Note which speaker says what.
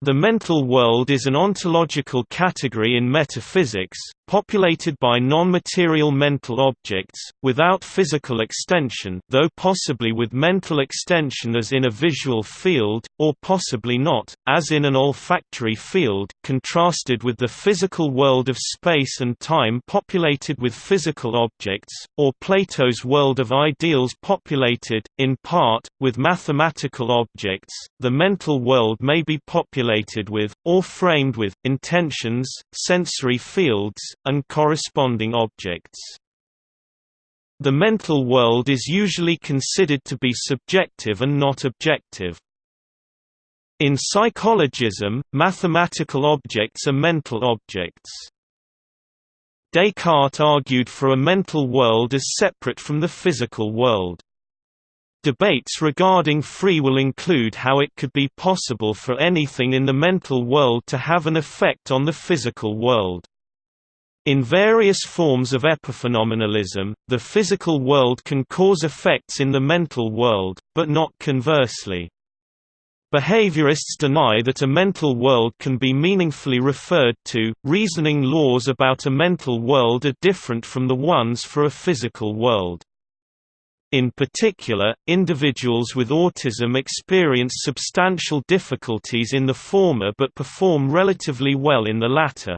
Speaker 1: The mental world is an ontological category in metaphysics, populated by non-material mental objects, without physical extension though possibly with mental extension as in a visual field, or possibly not, as in an olfactory field, contrasted with the physical world of space and time populated with physical objects, or Plato's world of ideals populated, in part, with mathematical objects. The mental world may be populated with, or framed with, intentions, sensory fields, and corresponding objects. The mental world is usually considered to be subjective and not objective. In psychologism, mathematical objects are mental objects. Descartes argued for a mental world as separate from the physical world. Debates regarding free will include how it could be possible for anything in the mental world to have an effect on the physical world. In various forms of epiphenomenalism, the physical world can cause effects in the mental world, but not conversely. Behaviorists deny that a mental world can be meaningfully referred to. Reasoning laws about a mental world are different from the ones for a physical world. In particular, individuals with autism experience substantial difficulties in the former but perform relatively well in the latter.